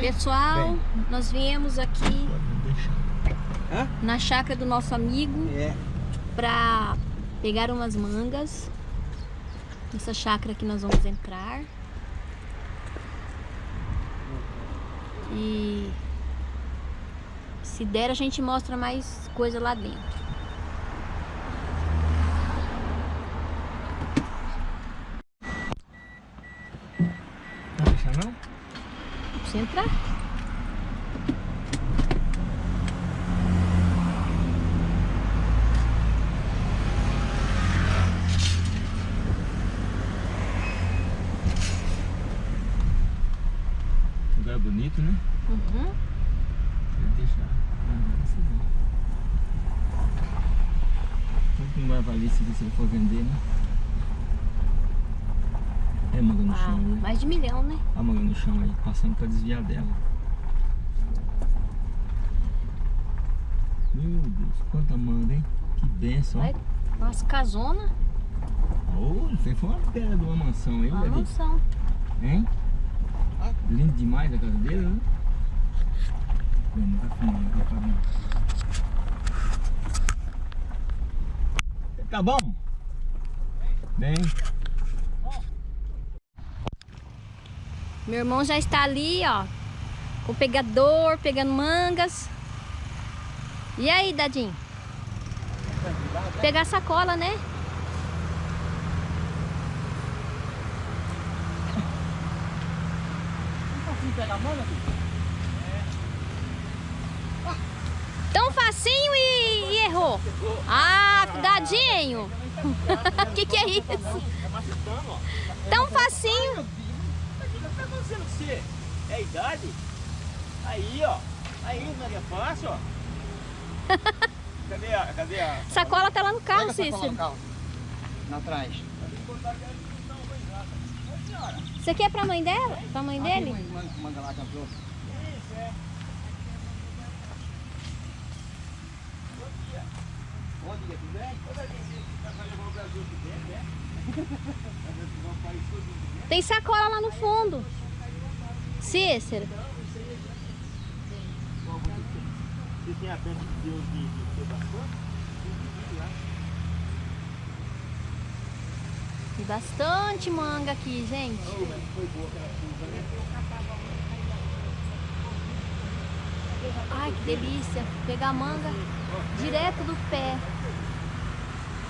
Pessoal, nós viemos aqui na chácara do nosso amigo É. para pegar umas mangas. Nessa chácara que nós vamos entrar. E se der a gente mostra mais coisa lá dentro. Não deixa não? Você entrar. Lugar bonito, né? Uhum. Vou deixar. Ah, esse é bom. Tanto que não vai valer se ele for vender, né? É manga no Ah, chão, né? mais de milhão, né? A manga no chão aí, passando pra desviar dela. Meu Deus, quanta manga, hein? Que benção. Olha, umas casonas, Oh, você foi uma pedra de uma mansão aí, uma mansão. Hein? Lindo demais a casa dele, né? Bem, não tá filmando, não tá filmando. Tá bom? Bem. Meu irmão já está ali, ó, com o pegador, pegando mangas. E aí, Dadinho? Pegar a sacola, né? Tão facinho e, e errou. Ah, Dadinho. O que, que é isso? Tão facinho. O que tá você? É a idade? Aí, ó. Aí, é fácil, ó. Cadê a... Cadê a... Sacola tá lá no carro, Pega Cícero. no carro. Na trás. Isso aqui é pra mãe dela? Pra mãe dele? Manda- Manda lá, campeão. Bom dia, tudo bem? Dentro, né? Tem sacola lá no fundo. Cícero. Tem bastante? Bastante manga aqui, gente. Ai, que delícia. Pegar manga direto do pé.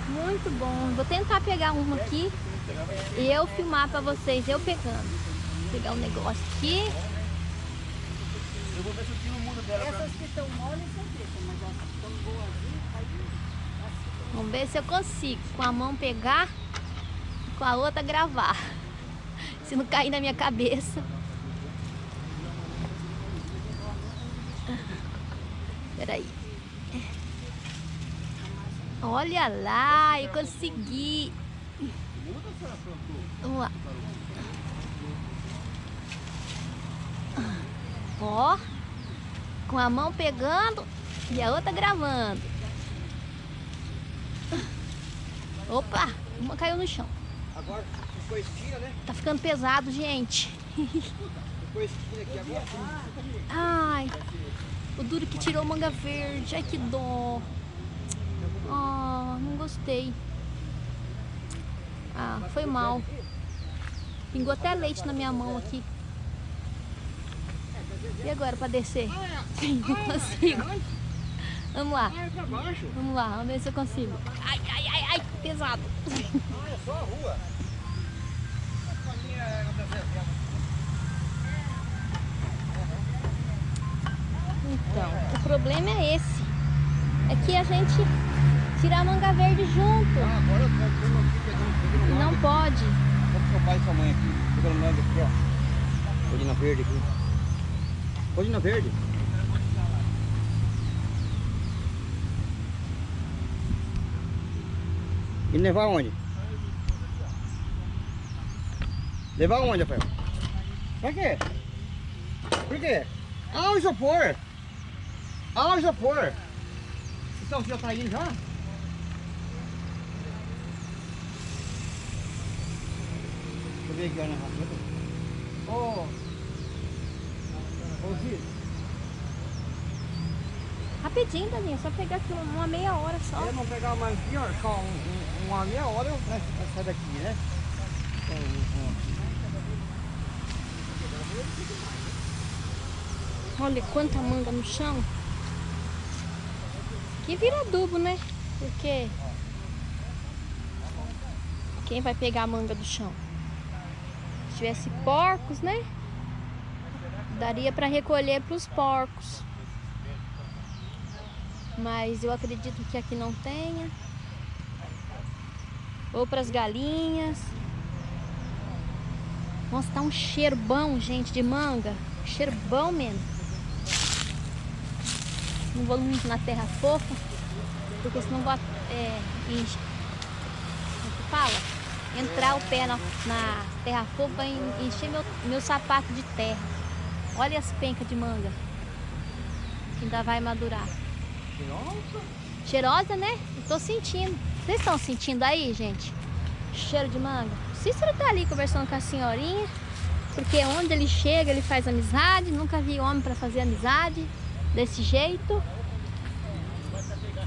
Muito bom. Vou tentar pegar uma aqui e eu filmar pra vocês, eu pegando. Vou pegar um negócio aqui. Eu vou ver se o tio muda dela pra Essas que estão moles são pretas, mas as que estão boazinhas, aí Vamos ver se eu consigo com a mão pegar e com a outra gravar. Se não cair na minha cabeça. Peraí. Olha lá, eu consegui. Vamos lá. Ó, com a mão pegando e a outra gravando. Opa, uma caiu no chão. Agora, depois tira, né? Tá ficando pesado, gente. Depois tira aqui agora. Ai, o duro que tirou manga verde. Ai, que dó. Ah, não gostei. Ah, foi mal. Pingou até leite na minha mão aqui. E agora pra descer? Não consigo. Vamos lá, Ah, é pra baixo. vamos lá, vamos ver se eu consigo. Ai, ai, ai, ai, pesado. Ah, é só a rua. Então, o problema é esse. É que a gente tira a manga verde junto. Ah, agora eu tô aqui pegando, pegando não pode. Com seu pai e sua mãe aqui. Pegando manga aqui, ó. Colina verde aqui. Colina verde. E levar onde? Levar onde, Rafael? Pra quê? Por quê? Ah, o isopor! Ah, o isopor! Então, você já tá indo já? Deixa eu ver aqui, ó, na! Ô, Cid, Rapidinho, Daninha, só pegar aqui uma, meia hora só. Se não pegar mais aqui, ó, só um, um, uma meia hora eu eu saio daqui, né? Então. Olha quanta manga no chão. Que vira adubo, né? Porque quem vai pegar a manga do chão? Se tivesse porcos, né? Daria para recolher para os porcos. Mas eu acredito que aqui não tenha. Ou para as galinhas. Nossa, tá um cheiro bom, gente, de manga. Cheiro bom mesmo. Não vou muito na terra fofa, porque senão vou é, fala? Entrar o pé na, na terra fofa e encher meu, meu sapato de terra. Olha as pencas de manga. Que ainda vai madurar. Nossa, Cheirosa, né? Eu tô sentindo. Vocês estão sentindo aí, gente? Cheiro de manga. O Cícero tá ali conversando com a senhorinha. Porque onde ele chega, ele faz amizade. Nunca vi homem pra fazer amizade desse jeito.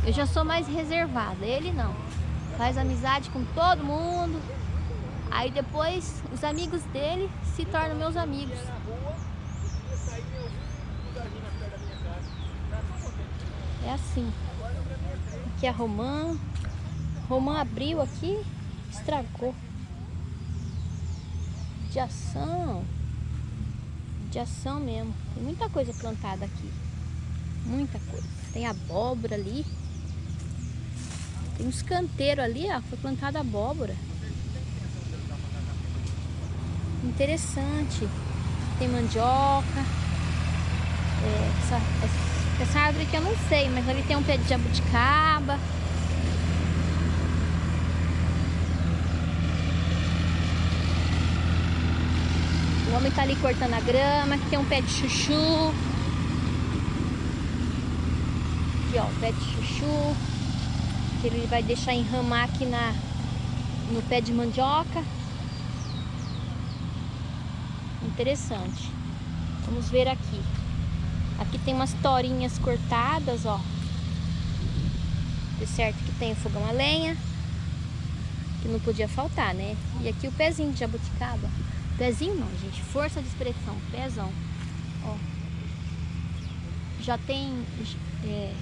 Eu já sou mais reservada. Ele não. Faz amizade com todo mundo. Aí depois os amigos dele se tornam meus amigos. É assim. Aqui é a Romã. Romã abriu aqui, estragou. De ação. De ação mesmo. Tem muita coisa plantada aqui. Muita coisa. Tem abóbora ali. Tem uns canteiros ali, ó. Foi plantada abóbora. Interessante. Tem mandioca. É, essa, essa, essa árvore aqui eu não sei, mas ali tem um pé de jabuticaba. O homem tá ali cortando a grama, aqui tem um pé de chuchu. Aqui ó, o pé de chuchu. Que ele vai deixar enramar aqui na, no pé de mandioca. Interessante. Vamos ver aqui. Aqui tem umas torinhas cortadas, ó. De certo que tem o fogão a lenha. Que não podia faltar, né? E aqui o pezinho de jabuticaba. Pezinho não, gente. Força de expressão. Pezão. Ó. Já tem é,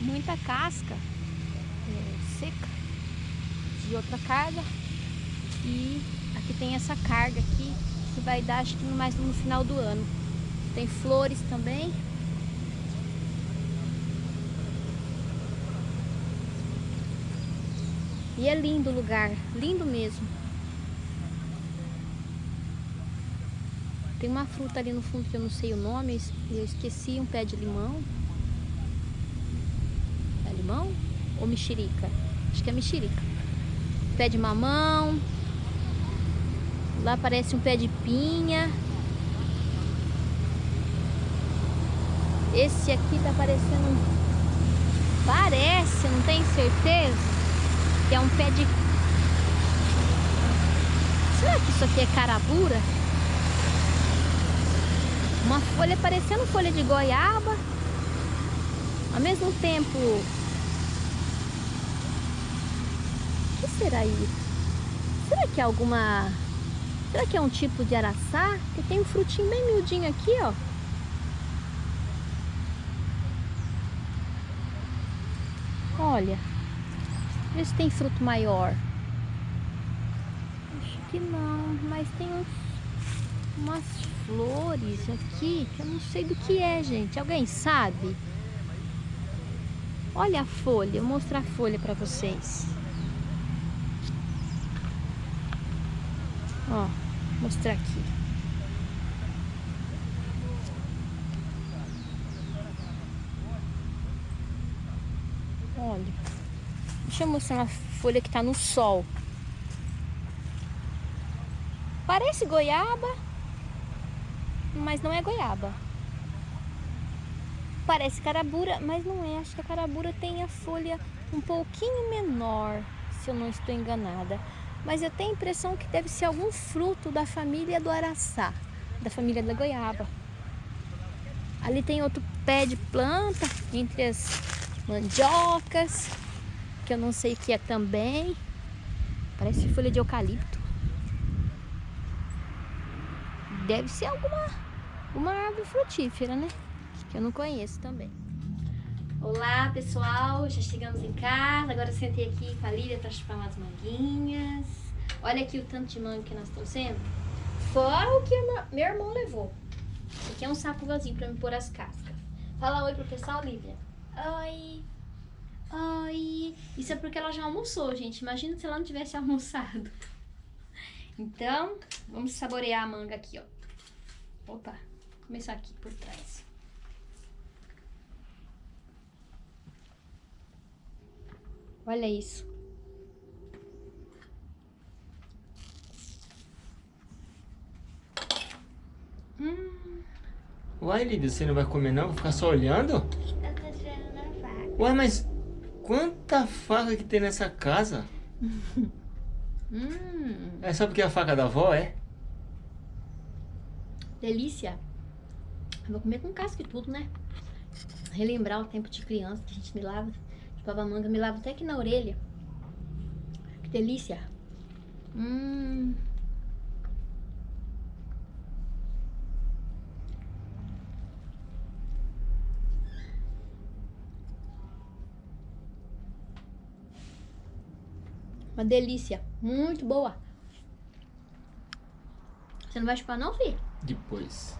muita casca é, seca de outra carga. E aqui tem essa carga aqui que vai dar acho que mais no final do ano. Tem flores também. E é lindo o lugar, lindo mesmo. Tem uma fruta ali no fundo que eu não sei o nome, eu esqueci um pé de limão. É limão ou mexerica? Acho que é mexerica. Pé de mamão. Lá parece um pé de pinha. Esse aqui tá parecendo. Parece, não tenho certeza. Que é um pé de... Será que isso aqui é carabura? Uma folha parecendo folha de goiaba. Ao mesmo tempo... O que será isso? Será que é alguma... Será que é um tipo de araçá? Porque tem um frutinho bem miudinho aqui, ó. Olha, vê se tem fruto maior. Acho que não, mas tem uns, umas flores aqui que eu não sei do que é, gente. Alguém sabe? Olha a folha, vou mostrar a folha para vocês. Ó, mostrar aqui. Olha. Deixa eu mostrar uma folha que tá no sol. Parece goiaba, mas não é goiaba. Parece carabura, mas não é. Acho que a carabura tem a folha um pouquinho menor, se eu não estou enganada. Mas eu tenho a impressão que deve ser algum fruto da família do araçá, da família da goiaba. Ali tem outro pé de planta entre as mandiocas, que eu não sei o que é também. Parece folha de eucalipto. Deve ser alguma uma árvore frutífera, né? Que eu não conheço também. Olá, pessoal. Já chegamos em casa. Agora eu sentei aqui com a Lívia para chupar umas manguinhas. Olha aqui o tanto de manga que nós trouxemos. Fora o que meu irmão levou. Aqui é um saco vazio para me pôr as cascas. Fala oi pro pessoal, Lívia. Oi. Oi. Isso é porque ela já almoçou, gente. Imagina se ela não tivesse almoçado. Então, vamos saborear a manga aqui, ó. Opa, vou começar aqui por trás. Olha isso. Hum. Uai, Lívia, você não vai comer não? Vai ficar só olhando? Eu tô tirando a faca. Uai, mas quanta faca que tem nessa casa? Hum, É só porque é a faca da avó, é? delícia. Eu vou comer com casca e tudo, né? Relembrar o tempo de criança que a gente me lava. Chupava manga, me lava até aqui na orelha. Que delícia. Hum. Uma delícia. Muito boa. Você não vai chupar não, filho? Depois.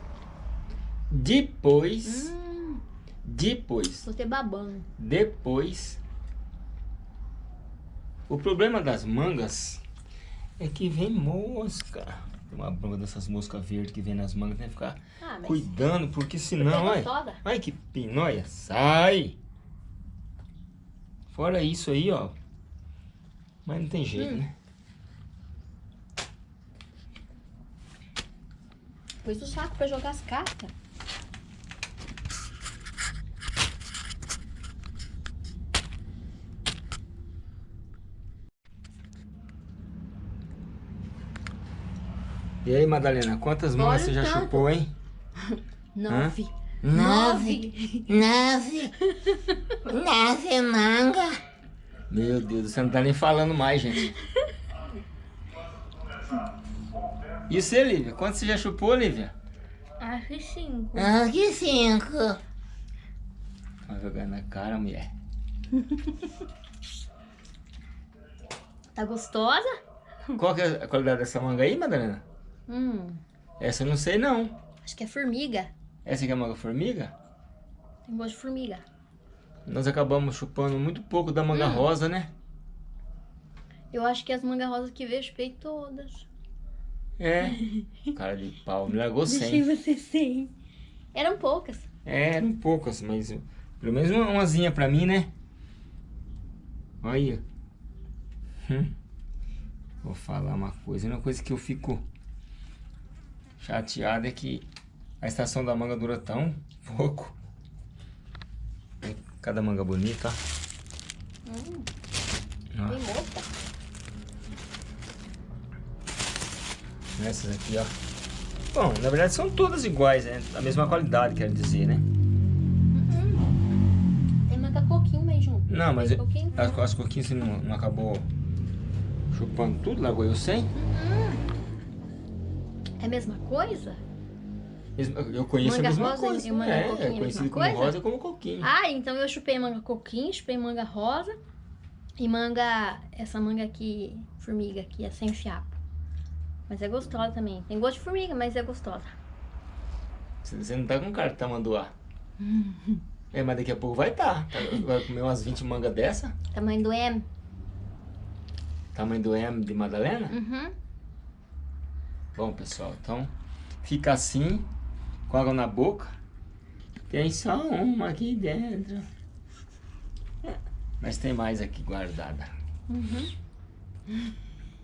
Depois. Hum, Depois. te babando. Depois. O problema das mangas é que vem mosca. Uma bronca dessas moscas verdes que vem nas mangas, tem que ficar Ah, cuidando, porque senão, ai, gostosa. ai que pinóia, sai! Fora isso aí, ó. Mas não tem jeito, Hum. né? Pus o saco pra jogar as cascas. E aí, Madalena, quantas Olha você já tanto. chupou, hein? Nove. Nove. Nove. Nove manga. Meu Deus, você não tá nem falando mais, gente. E você, Lívia? Quanto você já chupou, Lívia? Acho que cinco. Ah, que cinco. Vai jogar na cara, mulher. Tá gostosa? Qual que é a qualidade dessa manga aí, Madalena? Hum, Essa eu não sei, não. acho que é formiga. Essa aqui é a manga formiga? Tem gosto de formiga. Nós acabamos chupando muito pouco da manga Hum. rosa, né? Eu acho que as mangas rosas que veio, eu chupei todas. É. Cara de pau, me largou Deixei sem. você sem. Eram poucas. É, eram poucas, mas pelo menos uma, umazinha pra mim, né? Olha. Hum. Vou falar uma coisa. Uma coisa que eu fico chateado é que a estação da manga dura tão pouco. Cada manga bonita. Hum, tem mosca. Essas aqui, ó. Bom, na verdade são todas iguais, né? A mesma qualidade, quero dizer, né? Tem manga coquinho aí junto. Não, mas Tem coquinho? as, as coquinhas você não, não acabou chupando tudo, largou eu sem? É a mesma coisa? Mesma- Eu conheço Manga a mesma rosa coisa. e manga é, coquinho é conhecido como coisa? rosa como coquinho. Ah, então eu chupei manga coquinho, chupei manga rosa e manga, essa manga aqui, formiga aqui, é sem fiapo. Mas é gostosa também. Tem gosto de formiga, mas é gostosa. Você, você não tá com cara de tamanduá. é, mas daqui a pouco vai estar. Tá. Vai comer umas 20 mangas dessa. Tamanho do M. Tamanho do M de Madalena. Uhum. Bom, pessoal, então fica assim, com água na boca. Tem só uma aqui dentro. Mas tem mais aqui guardada. Uhum.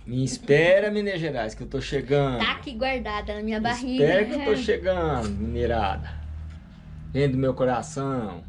Me espera, Minas Gerais, que eu tô chegando. Tá aqui guardada na minha barriga. Espera que eu tô chegando, mineirada. Vem do meu coração.